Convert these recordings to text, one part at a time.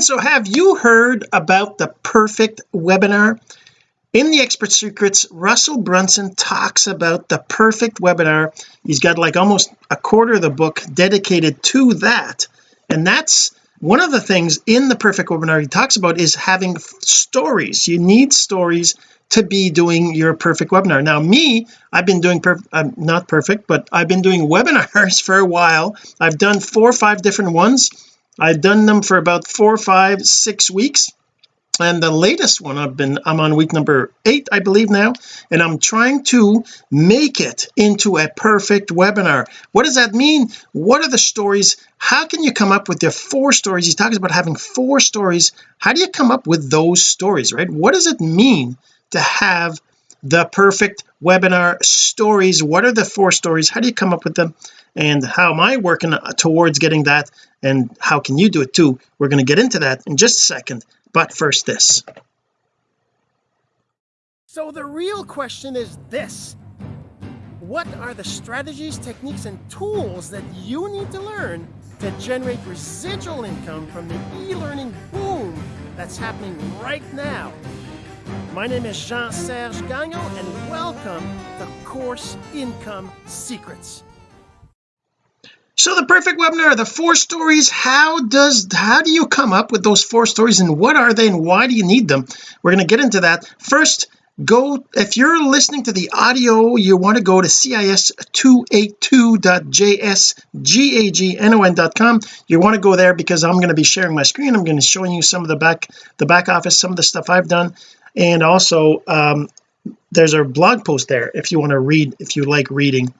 again so have you heard about the perfect webinar? In the expert secrets Russell Brunson talks about the perfect webinar. He's got like almost a quarter of the book dedicated to that. And that's one of the things in the perfect webinar he talks about is having stories. You need stories to be doing your perfect webinar. Now me I've been doing per I'm uh, not perfect but I've been doing webinars for a while. I've done four or five different ones I've done them for about four five six weeks. And the latest one I've been I'm on week number eight I believe now. And I'm trying to make it into a perfect webinar. What does that mean? What are the stories? How can you come up with the four stories? He talks about having four stories. How do you come up with those stories right? What does it mean to have the perfect webinar stories? What are the four stories? How do you come up with them and how am I working towards getting that? And how can you do it too? We're going to get into that in just a second. But first this. So the real question is this. What are the strategies techniques and tools that you need to learn to generate residual income from the e-learning boom that's happening right now? My name is Jean-Serge Gagnon, and welcome to Course Income Secrets. So the perfect webinar, the four stories, how does how do you come up with those four stories and what are they and why do you need them? We're going to get into that. First, go if you're listening to the audio you want to go to cis282.jsgagnon.com you want to go there because I'm going to be sharing my screen I'm going to show you some of the back the back office some of the stuff I've done and also um, there's a blog post there if you want to read if you like reading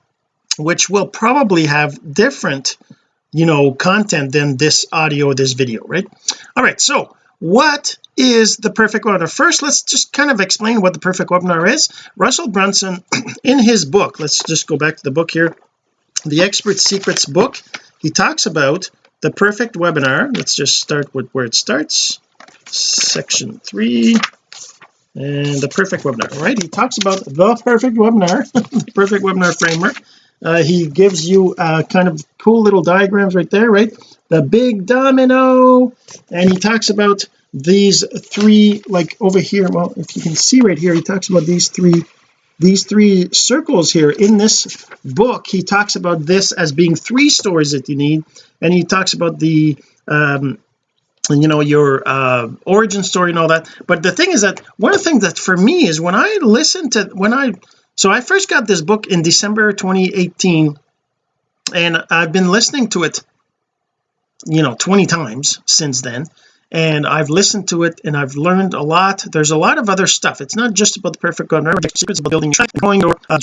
which will probably have different you know content than this audio this video right? All right so what is the perfect webinar? First let's just kind of explain what the perfect webinar is. Russell Brunson in his book let's just go back to the book here the expert secrets book he talks about the perfect webinar. Let's just start with where it starts. Section three and the perfect webinar right? He talks about the perfect webinar the perfect webinar framework uh, he gives you uh, kind of cool little diagrams right there right? The big domino. And he talks about these three like over here. Well if you can see right here he talks about these three these three circles here. In this book he talks about this as being three stories that you need. And he talks about the um you know your uh origin story and all that. But the thing is that one of the things that for me is when I listen to when I so I first got this book in December 2018 and I've been listening to it you know 20 times since then and I've listened to it and I've learned a lot. There's a lot of other stuff. It's not just about the perfect webinar secrets about building and going or uh,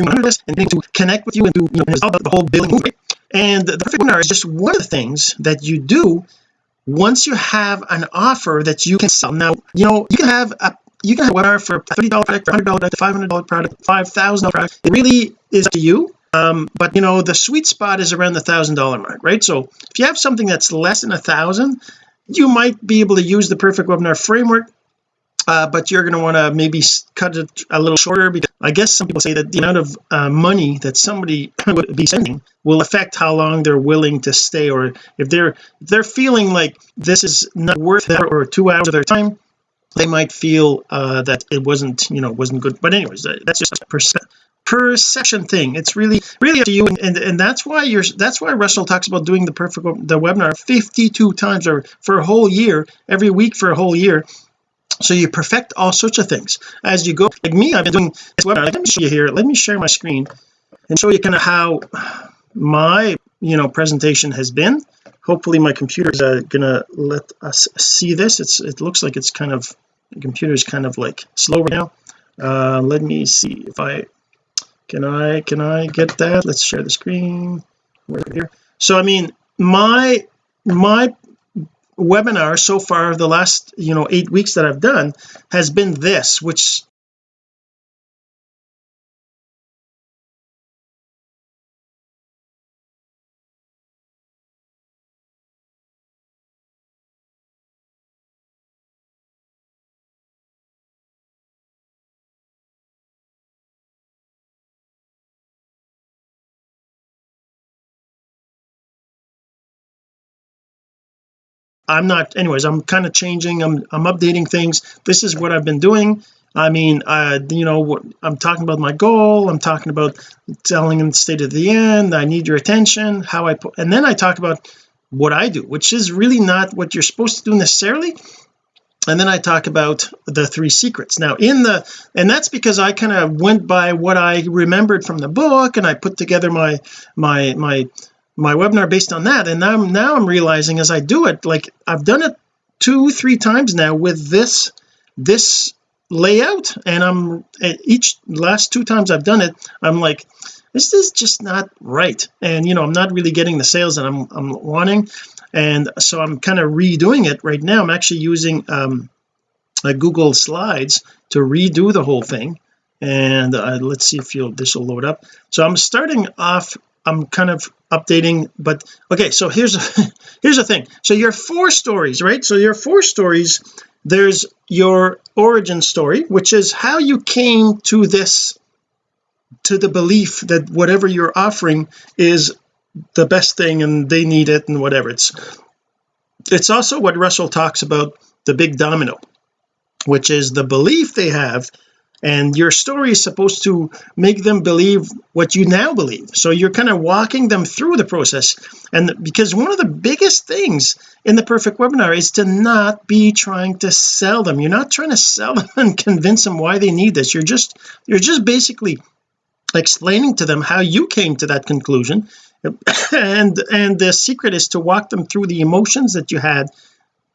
and to connect with you and do you know the whole building. Movement and the perfect webinar is just one of the things that you do once you have an offer that you can sell. Now you know you can have a you can have a webinar for $30 product for $100 product $500 product $5,000 product. It really is up to you um but you know the sweet spot is around the thousand dollar mark right? So if you have something that's less than a thousand you might be able to use the perfect webinar framework uh, but you're going to want to maybe cut it a little shorter because I guess some people say that the amount of uh, money that somebody would be spending will affect how long they're willing to stay or if they're if they're feeling like this is not worth or two hours of their time they might feel uh, that it wasn't you know wasn't good. But anyways uh, that's just a perce perception thing. It's really really up to you and, and, and that's why you're that's why Russell talks about doing the perfect the webinar 52 times or for a whole year every week for a whole year. So you perfect all sorts of things. As you go like me I've been doing this webinar. Let me show you here. Let me share my screen and show you kind of how my you know presentation has been. Hopefully my computer is uh, gonna let us see this. It's it looks like it's kind of the computer is kind of like slow right now. Uh let me see if I can I can I get that? Let's share the screen. Right here. So I mean my my webinar so far the last you know eight weeks that I've done has been this which I'm not anyways I'm kind of changing I'm I'm updating things. This is what I've been doing. I mean uh you know I'm talking about my goal I'm talking about telling them the state of the end I need your attention how I put and then I talk about what I do which is really not what you're supposed to do necessarily. And then I talk about the three secrets. Now in the and that's because I kind of went by what I remembered from the book and I put together my my my my webinar based on that. And now I'm now I'm realizing as I do it like I've done it two three times now with this this layout. And I'm each last two times I've done it I'm like this is just not right. And you know I'm not really getting the sales that I'm, I'm wanting. And so I'm kind of redoing it right now. I'm actually using um a Google Slides to redo the whole thing. And uh, let's see if you'll this will load up. So I'm starting off I'm kind of updating but okay so here's here's the thing. So your four stories right? So your four stories there's your origin story which is how you came to this to the belief that whatever you're offering is the best thing and they need it and whatever. It's it's also what Russell talks about the big domino which is the belief they have and your story is supposed to make them believe what you now believe. So you're kind of walking them through the process. And because one of the biggest things in the perfect webinar is to not be trying to sell them. You're not trying to sell them and convince them why they need this. You're just you're just basically explaining to them how you came to that conclusion. And and the secret is to walk them through the emotions that you had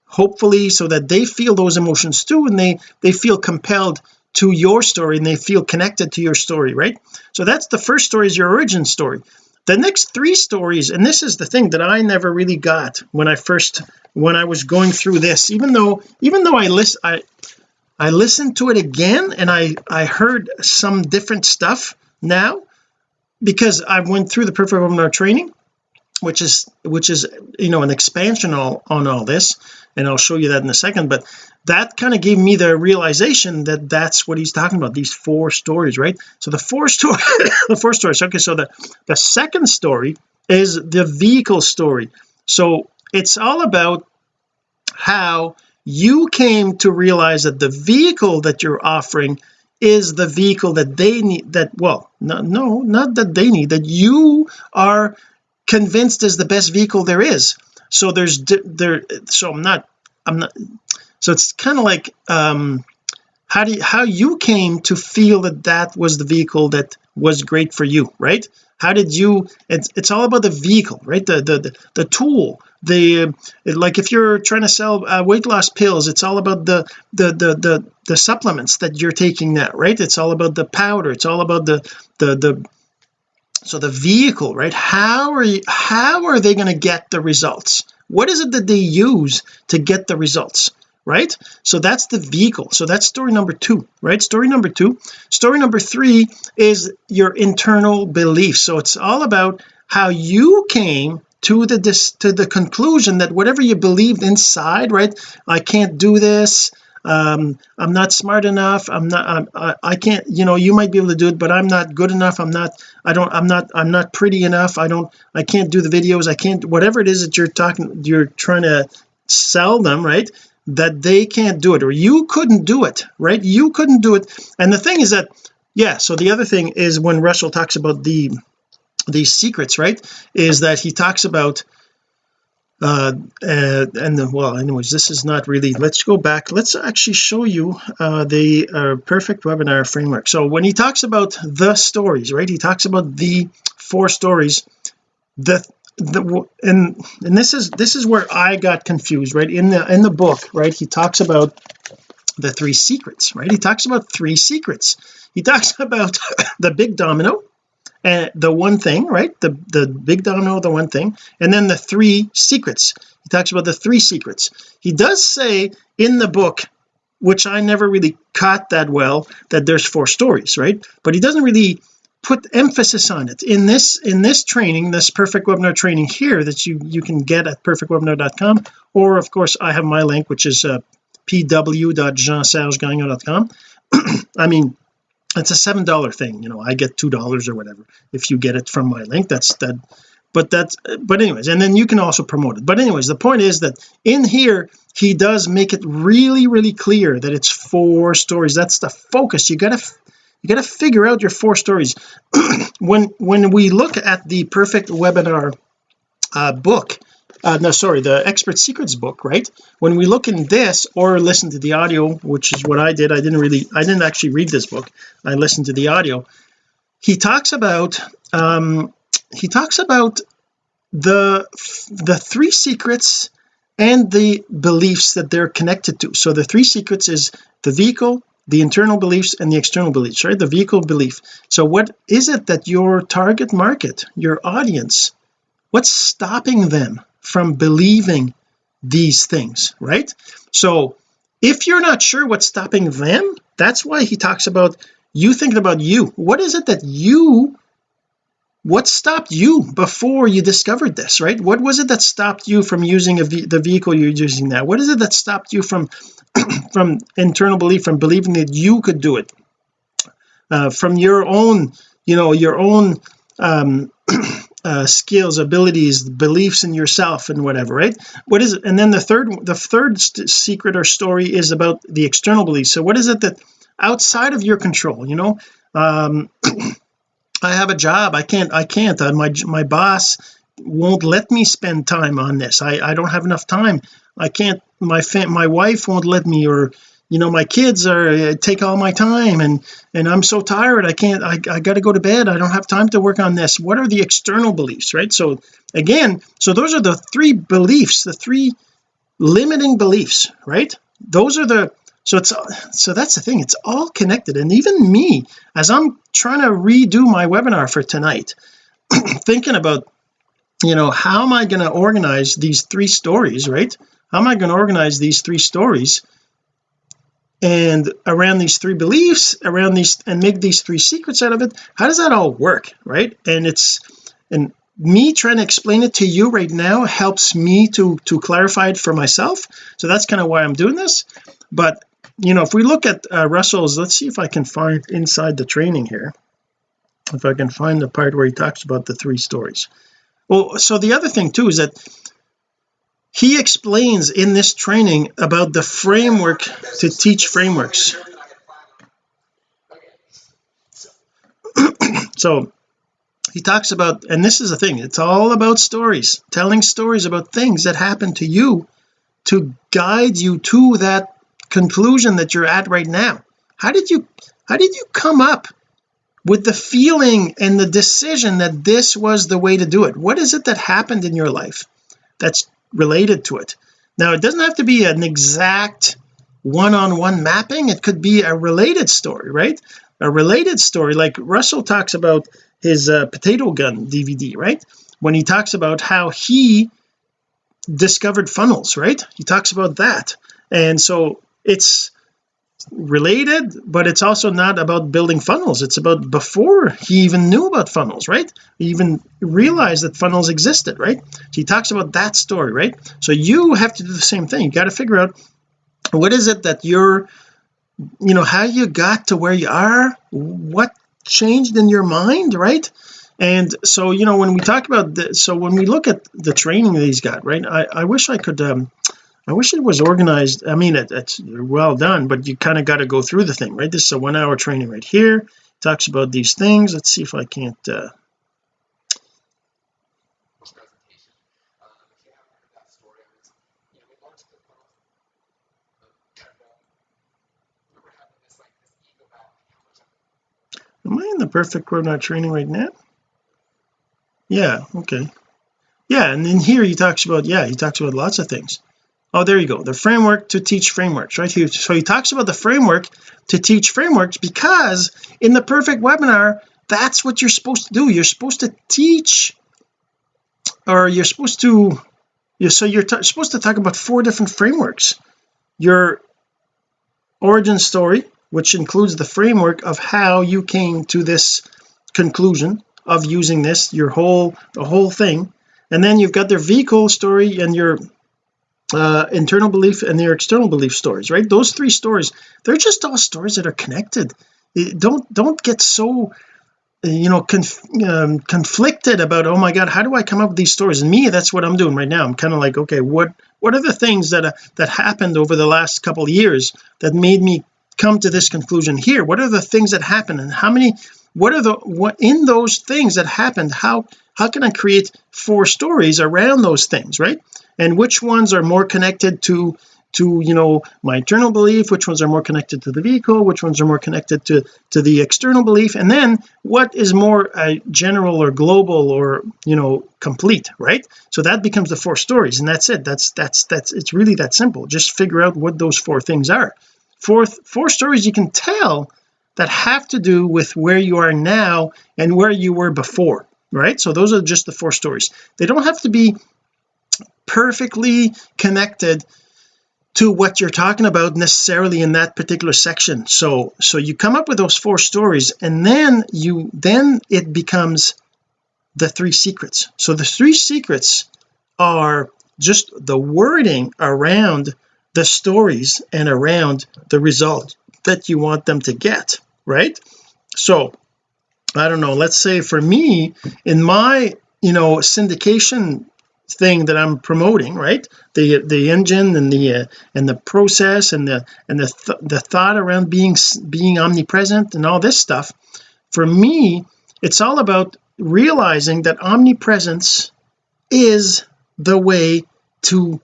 hopefully so that they feel those emotions too and they they feel compelled to your story and they feel connected to your story right? So that's the first story is your origin story. The next three stories and this is the thing that I never really got when I first when I was going through this even though even though I list I I listened to it again and I I heard some different stuff now because I went through the perfect webinar training which is which is you know an expansion all, on all this and I'll show you that in a second but that kind of gave me the realization that that's what he's talking about these four stories right? So the four story the four stories okay so the the second story is the vehicle story. So it's all about how you came to realize that the vehicle that you're offering is the vehicle that they need that well no no not that they need that you are convinced is the best vehicle there is. So there's there so I'm not I'm not so it's kind of like um how do you how you came to feel that that was the vehicle that was great for you right? How did you it's, it's all about the vehicle right? The the the, the tool the like if you're trying to sell uh, weight loss pills it's all about the, the the the the supplements that you're taking now right? It's all about the powder it's all about the the the so the vehicle right? How are you how are they going to get the results? What is it that they use to get the results right? So that's the vehicle. So that's story number two right? Story number two. Story number three is your internal belief. So it's all about how you came to the to the conclusion that whatever you believed inside right? I can't do this. Um I'm not smart enough. I'm not I'm, I, I can't you know you might be able to do it but I'm not good enough. I'm not I don't I'm not I'm not pretty enough. I don't I can't do the videos. I can't whatever it is that you're talking you're trying to sell them right that they can't do it or you couldn't do it right? You couldn't do it. And the thing is that yeah so the other thing is when Russell talks about the these secrets right is that he talks about uh, uh and then well anyways this is not really let's go back. Let's actually show you uh the uh, perfect webinar framework. So when he talks about the stories right he talks about the four stories the the and and this is this is where I got confused right? In the in the book right he talks about the three secrets right? He talks about three secrets. He talks about the big domino and the one thing right? The the big domino the one thing and then the three secrets. He talks about the three secrets. He does say in the book which I never really caught that well that there's four stories right? But he doesn't really put emphasis on it. In this in this training this perfect webinar training here that you you can get at perfectwebinar.com or of course I have my link which is uh, pw.jeansergegagnon.com I mean it's a seven dollar thing you know I get two dollars or whatever if you get it from my link that's that but that's but anyways and then you can also promote it. But anyways the point is that in here he does make it really really clear that it's four stories. That's the focus. You gotta you got to figure out your four stories. When when we look at the perfect webinar uh, book uh, no sorry the expert secrets book right? When we look in this or listen to the audio which is what I did I didn't really I didn't actually read this book. I listened to the audio. He talks about um he talks about the the three secrets and the beliefs that they're connected to. So the three secrets is the vehicle the internal beliefs and the external beliefs right? The vehicle belief. So what is it that your target market your audience what's stopping them from believing these things right? So if you're not sure what's stopping them that's why he talks about you thinking about you. What is it that you what stopped you before you discovered this right? What was it that stopped you from using the vehicle you're using now? What is it that stopped you from from internal belief from believing that you could do it? Uh, from your own you know your own um uh, skills abilities beliefs in yourself and whatever right? What is it and then the third the third secret or story is about the external beliefs. So what is it that outside of your control you know? Um I have a job. I can't I can't. Uh, my my boss won't let me spend time on this. I I don't have enough time. I can't my fam my wife won't let me or you know my kids are uh, take all my time and and I'm so tired. I can't I, I got to go to bed. I don't have time to work on this. What are the external beliefs right? So again so those are the three beliefs the three limiting beliefs right? Those are the so it's so that's the thing. It's all connected. And even me as I'm trying to redo my webinar for tonight thinking about you know how am I going to organize these three stories right? How am I going to organize these three stories and around these three beliefs around these and make these three secrets out of it? How does that all work right? And it's and me trying to explain it to you right now helps me to to clarify it for myself. So that's kind of why I'm doing this. But you know if we look at uh, Russell's let's see if I can find inside the training here. If I can find the part where he talks about the three stories. Well so the other thing too is that he explains in this training about the framework to teach frameworks. So he talks about and this is the thing it's all about stories telling stories about things that happen to you to guide you to that conclusion that you're at right now? How did you how did you come up with the feeling and the decision that this was the way to do it? What is it that happened in your life that's related to it? Now it doesn't have to be an exact one-on-one -on -one mapping. It could be a related story right? A related story. Like Russell talks about his uh, potato gun DVD right? When he talks about how he discovered funnels right? He talks about that. And so it's related but it's also not about building funnels. It's about before he even knew about funnels right? He even realized that funnels existed right? So he talks about that story right? So you have to do the same thing. You got to figure out what is it that you're you know how you got to where you are what changed in your mind right? And so you know when we talk about the so when we look at the training that he's got right? I, I wish I could um I wish it was organized I mean it, it's well done but you kind of got to go through the thing right? This is a one hour training right here. Talks about these things. Let's see if I can't uh am I in the perfect webinar training right now? Yeah okay. Yeah and then here he talks about yeah he talks about lots of things oh there you go. The framework to teach frameworks right here. So he talks about the framework to teach frameworks because in the perfect webinar that's what you're supposed to do. You're supposed to teach or you're supposed to you so you're supposed to talk about four different frameworks. Your origin story which includes the framework of how you came to this conclusion of using this your whole the whole thing. And then you've got their vehicle story and your uh, internal belief and their external belief stories right? Those three stories they're just all stories that are connected. Don't don't get so you know conf um, conflicted about oh my god how do I come up with these stories? And me that's what I'm doing right now. I'm kind of like okay what what are the things that uh, that happened over the last couple of years that made me come to this conclusion here? What are the things that happened and how many what are the what in those things that happened how how can I create four stories around those things right and which ones are more connected to to you know my internal belief which ones are more connected to the vehicle which ones are more connected to to the external belief and then what is more uh, general or global or you know complete right? So that becomes the four stories and that's it. That's that's that's it's really that simple. Just figure out what those four things are. Fourth four stories you can tell that have to do with where you are now and where you were before right? So those are just the four stories. They don't have to be perfectly connected to what you're talking about necessarily in that particular section. So so you come up with those four stories and then you then it becomes the three secrets. So the three secrets are just the wording around the stories and around the result that you want them to get right? So I don't know let's say for me in my you know syndication thing that I'm promoting right? The the engine and the uh, and the process and the and the th the thought around being being omnipresent and all this stuff for me it's all about realizing that omnipresence is the way to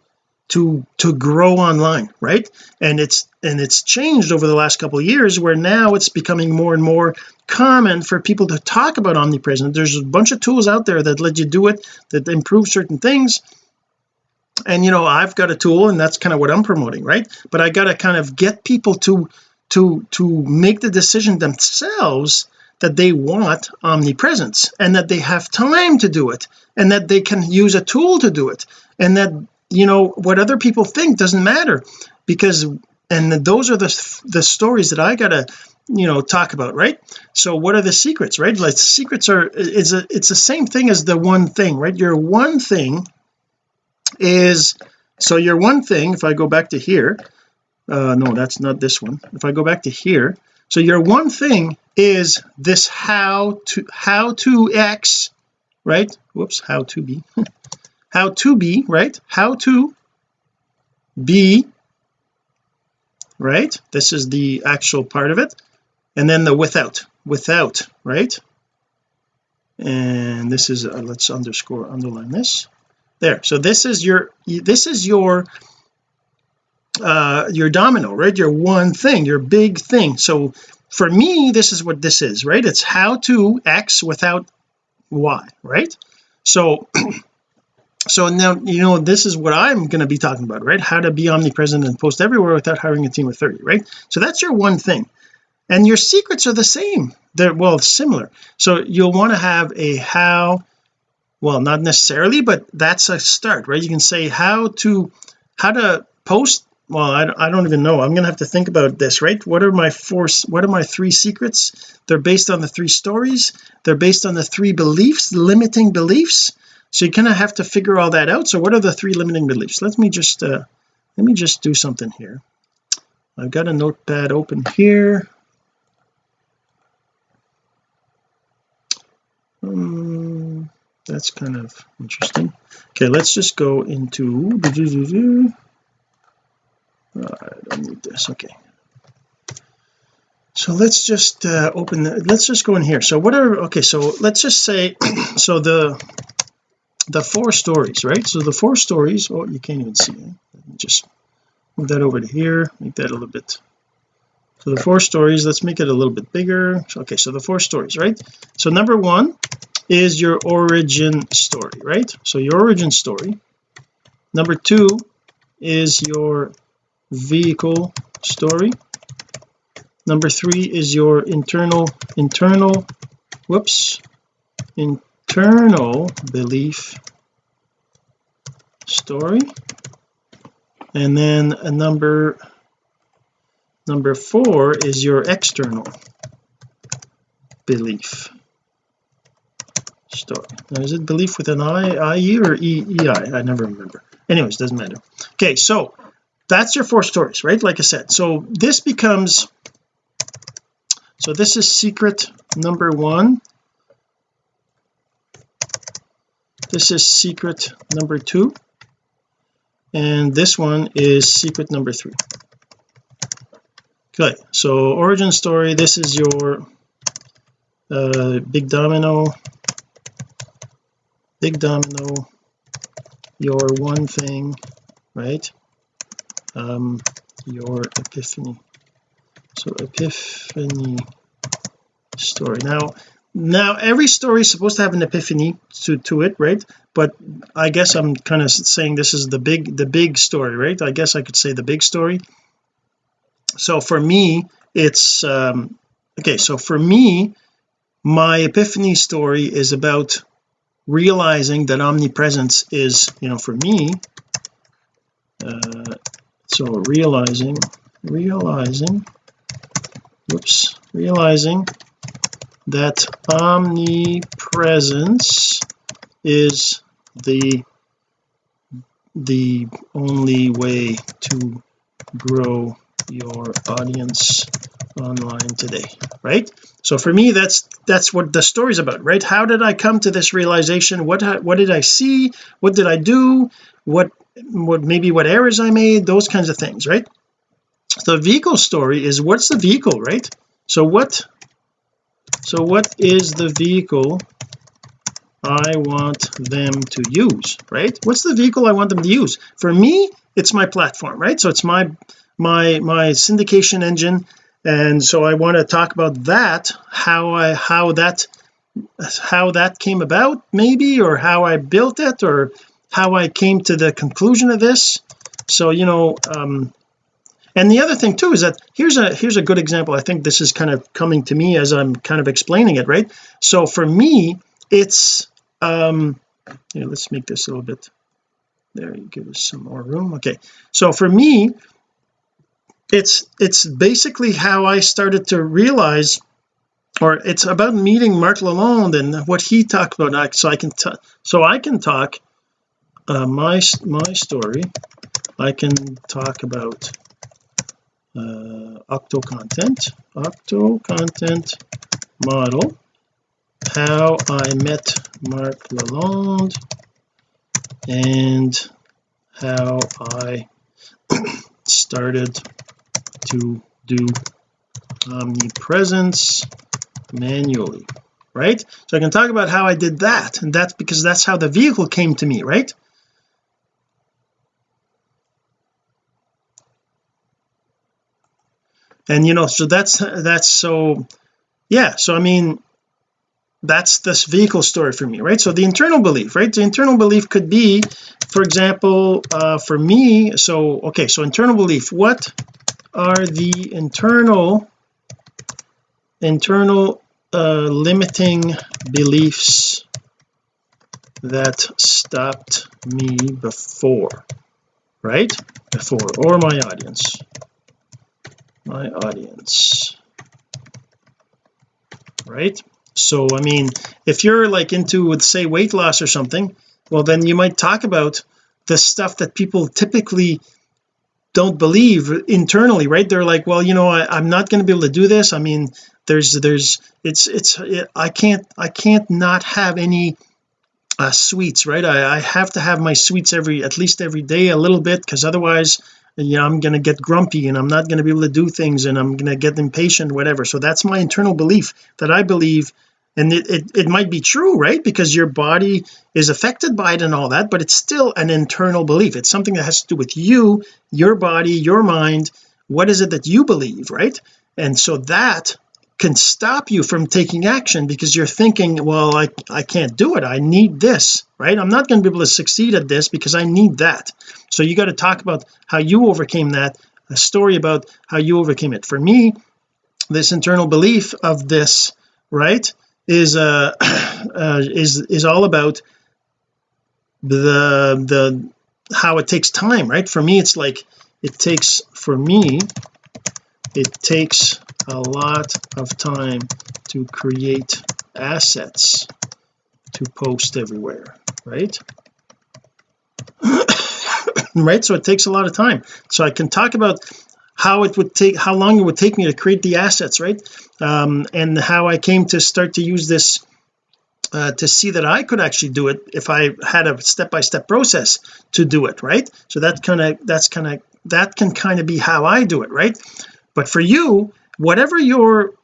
to to grow online right? And it's and it's changed over the last couple of years where now it's becoming more and more common for people to talk about omnipresent there's a bunch of tools out there that let you do it that improve certain things. And you know I've got a tool and that's kind of what I'm promoting right? But I got to kind of get people to to to make the decision themselves that they want omnipresence and that they have time to do it and that they can use a tool to do it and that you know what other people think doesn't matter. Because and those are the the stories that I gotta you know talk about right? So what are the secrets right? Like secrets are is a it's the same thing as the one thing right? Your one thing is so your one thing if I go back to here uh no that's not this one. If I go back to here so your one thing is this how to how to x right? Whoops how to be. How to be right? How to be right? This is the actual part of it and then the without without right? And this is uh, let's underscore underline this. There. So this is your this is your uh your domino right? Your one thing your big thing. So for me this is what this is right? It's how to x without y right? So so now you know this is what I'm going to be talking about right? How to be omnipresent and post everywhere without hiring a team of 30 right? So that's your one thing and your secrets are the same. They're well similar. So you'll want to have a how well not necessarily but that's a start right? You can say how to how to post well I, I don't even know. I'm gonna have to think about this right? What are my four what are my three secrets? They're based on the three stories. They're based on the three beliefs limiting beliefs. So you kind of have to figure all that out. So what are the three limiting beliefs? Let me just uh let me just do something here. I've got a notepad open here um, that's kind of interesting. Okay let's just go into uh, I don't need this okay. So let's just uh, open the, let's just go in here. So what are okay so let's just say so the the four stories right? So the four stories oh you can't even see it. Let me just move that over to here make that a little bit so the four stories let's make it a little bit bigger. Okay so the four stories right? So number one is your origin story right? So your origin story. Number two is your vehicle story. Number three is your internal internal whoops internal belief story. And then a number number four is your external belief. Story now, is it belief with an I-I-E ie or E-E-I? I never remember. Anyways doesn't matter. Okay so that's your four stories right? Like I said so this becomes so this is secret number one. This is secret number two. And this one is secret number three okay so origin story this is your uh, big domino. Big domino. Your one thing right? Um your epiphany. So epiphany story. Now now every story is supposed to have an epiphany to to it right? But I guess I'm kind of saying this is the big the big story right? I guess I could say the big story so for me it's um okay so for me my epiphany story is about realizing that omnipresence is you know for me uh, so realizing realizing whoops realizing that omnipresence is the the only way to grow your audience online today right? So for me that's that's what the story's about right? How did I come to this realization? What what did I see? What did I do? What what maybe what errors I made? Those kinds of things right? The vehicle story is what's the vehicle right? So what so what is the vehicle I want them to use right? What's the vehicle I want them to use? For me it's my platform right? So it's my my my syndication engine. And so I want to talk about that how I how that how that came about maybe or how I built it or how I came to the conclusion of this. So you know um and the other thing too is that here's a here's a good example. I think this is kind of coming to me as I'm kind of explaining it right? So for me it's um yeah let's make this a little bit there you give us some more room. Okay. So for me it's it's basically how I started to realize or it's about meeting Mark Lalonde and what he talked about. So I can so I can talk uh, my my story. I can talk about uh, octo content octo content model how I met Mark Lalonde and how I started to do omnipresence manually right? So I can talk about how I did that and that's because that's how the vehicle came to me right? And you know so that's that's so yeah so I mean that's this vehicle story for me right? So the internal belief right? The internal belief could be for example uh for me so okay so internal belief what are the internal internal uh limiting beliefs that stopped me before right? Before or my audience. My audience. Right? So I mean if you're like into with say weight loss or something well then you might talk about the stuff that people typically don't believe internally right? They're like well you know I, am not going to be able to do this. I mean there's there's it's it's it, I can't I can't not have any uh, sweets right? I, I have to have my sweets every at least every day a little bit because otherwise you know I'm going to get grumpy and I'm not going to be able to do things and I'm going to get impatient whatever. So that's my internal belief that I believe and it, it, it might be true right? Because your body is affected by it and all that but it's still an internal belief. It's something that has to do with you your body your mind. What is it that you believe right? And so that can stop you from taking action because you're thinking well I I can't do it. I need this right? I'm not going to be able to succeed at this because I need that. So you got to talk about how you overcame that a story about how you overcame it. For me this internal belief of this right is uh, uh is is all about the the how it takes time right? For me it's like it takes for me it takes a lot of time to create assets to post everywhere right? Right? So it takes a lot of time. So I can talk about how it would take how long it would take me to create the assets right? Um, and how I came to start to use this uh, to see that I could actually do it if I had a step-by-step -step process to do it right? So that kind of that's kind of that can kind of be how I do it right? But for you whatever your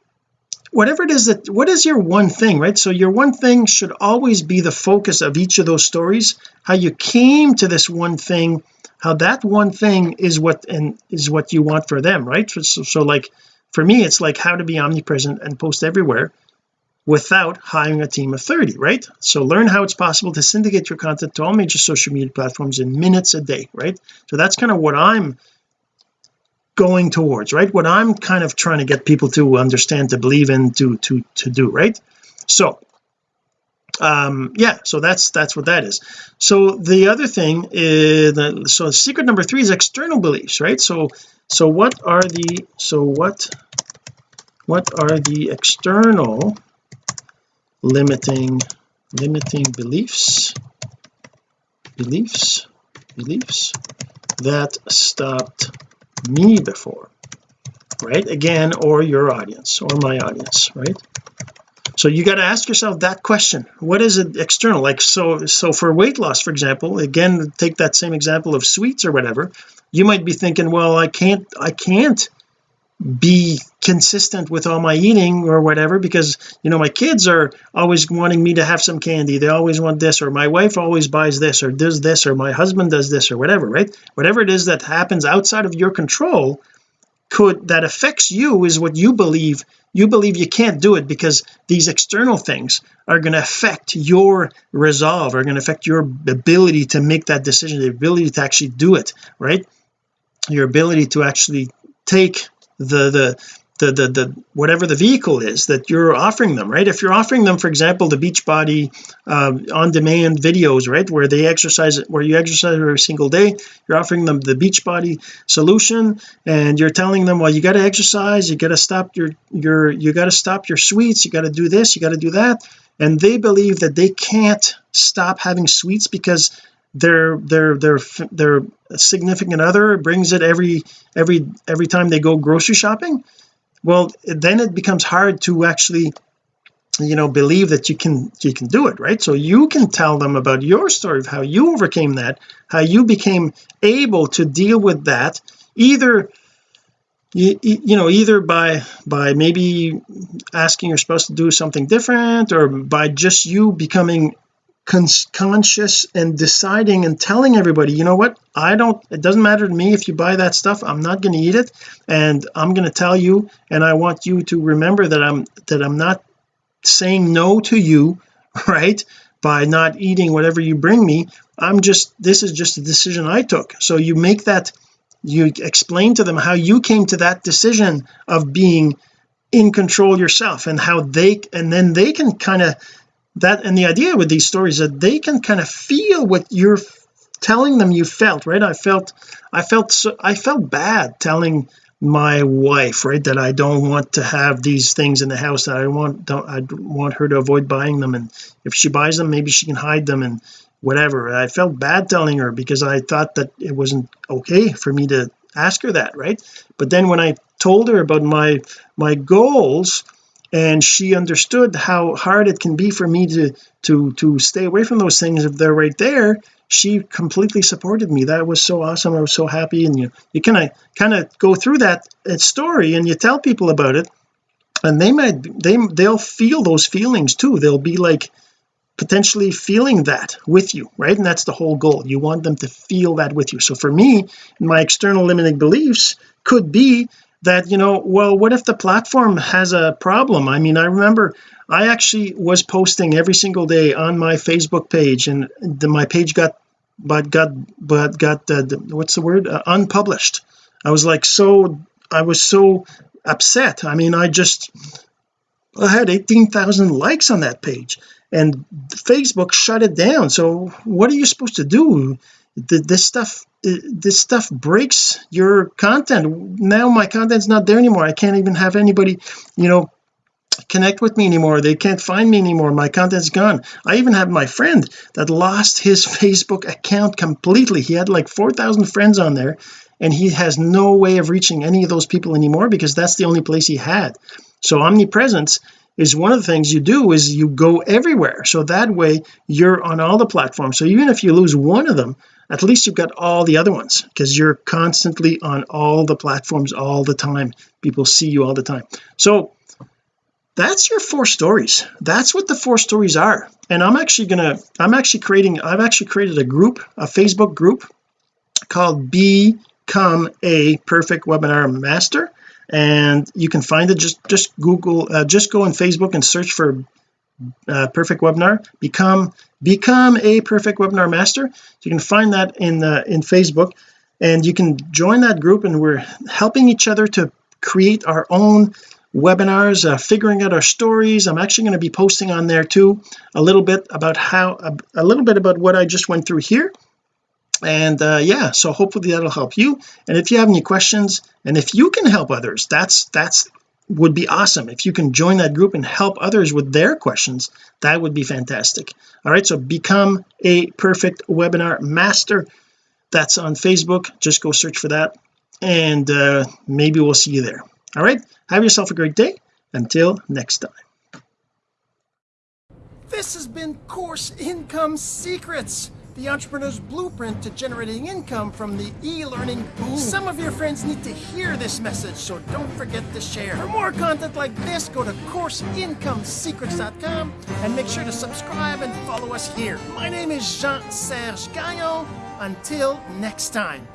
whatever it is that what is your one thing right? So your one thing should always be the focus of each of those stories how you came to this one thing how that one thing is what and is what you want for them right? So, so like for me it's like how to be omnipresent and post everywhere without hiring a team of 30 right? So learn how it's possible to syndicate your content to all major social media platforms in minutes a day right? So that's kind of what I'm going towards right? What I'm kind of trying to get people to understand to believe in to to to do right? So um yeah so that's that's what that is. So the other thing is so secret number three is external beliefs right? So so what are the so what what are the external limiting limiting beliefs beliefs beliefs that stopped me before right? Again or your audience or my audience right so you got to ask yourself that question. What is it external? Like so so for weight loss for example again take that same example of sweets or whatever you might be thinking well I can't I can't be consistent with all my eating or whatever because you know my kids are always wanting me to have some candy. They always want this or my wife always buys this or does this or my husband does this or whatever right? Whatever it is that happens outside of your control could that affects you is what you believe. You believe you can't do it because these external things are going to affect your resolve are going to affect your ability to make that decision the ability to actually do it right? Your ability to actually take the the the the, the whatever the vehicle is that you're offering them right? If you're offering them for example the Beachbody um, on demand videos right where they exercise where you exercise every single day you're offering them the Beachbody solution and you're telling them well you got to exercise you got to stop your your you got to stop your sweets you got to do this you got to do that and they believe that they can't stop having sweets because their their their their significant other brings it every every every time they go grocery shopping well then it becomes hard to actually you know believe that you can you can do it right? So you can tell them about your story of how you overcame that how you became able to deal with that either you, you know either by by maybe asking your spouse to do something different or by just you becoming conscious and deciding and telling everybody you know what? I don't it doesn't matter to me if you buy that stuff. I'm not going to eat it and I'm going to tell you and I want you to remember that I'm that I'm not saying no to you right by not eating whatever you bring me. I'm just this is just a decision I took. So you make that you explain to them how you came to that decision of being in control yourself and how they and then they can kind of that and the idea with these stories that they can kind of feel what you're telling them you felt right? I felt I felt so I felt bad telling my wife right that I don't want to have these things in the house that I want don't I want her to avoid buying them. And if she buys them maybe she can hide them and whatever. I felt bad telling her because I thought that it wasn't okay for me to ask her that right? But then when I told her about my my goals and she understood how hard it can be for me to to to stay away from those things. If they're right there she completely supported me. That was so awesome. I was so happy. And you you kind of kind of go through that story and you tell people about it. And they might they they'll feel those feelings too. They'll be like potentially feeling that with you right? And that's the whole goal. You want them to feel that with you. So for me my external limiting beliefs could be that you know well what if the platform has a problem? I mean I remember I actually was posting every single day on my Facebook page and the, my page got but got but got uh, the, what's the word? Uh, unpublished. I was like so I was so upset. I mean I just I had 18,000 likes on that page and Facebook shut it down. So what are you supposed to do? This stuff this stuff breaks your content. Now my content's not there anymore. I can't even have anybody you know connect with me anymore. They can't find me anymore. My content's gone. I even have my friend that lost his Facebook account completely. He had like 4,000 friends on there and he has no way of reaching any of those people anymore because that's the only place he had. So omnipresence is one of the things you do is you go everywhere. So that way you're on all the platforms. So even if you lose one of them at least you've got all the other ones because you're constantly on all the platforms all the time. People see you all the time. So that's your four stories. That's what the four stories are. And I'm actually gonna I'm actually creating I've actually created a group a Facebook group called become a perfect webinar master and you can find it. Just just google uh, just go on Facebook and search for uh, perfect webinar. Become become a perfect webinar master. So you can find that in in Facebook. And you can join that group and we're helping each other to create our own webinars uh, figuring out our stories. I'm actually going to be posting on there too a little bit about how a, a little bit about what I just went through here and uh, yeah so hopefully that'll help you. And if you have any questions and if you can help others that's that's would be awesome. If you can join that group and help others with their questions that would be fantastic. All right so become a perfect webinar master. That's on Facebook. Just go search for that. And uh, maybe we'll see you there. All right have yourself a great day. Until next time. This has been Course Income Secrets, the entrepreneur's blueprint to generating income from the e-learning boom. Some of your friends need to hear this message, so don't forget to share. For more content like this, go to CourseIncomeSecrets.com and make sure to subscribe and follow us here. My name is Jean-Serge Gagnon. Until next time.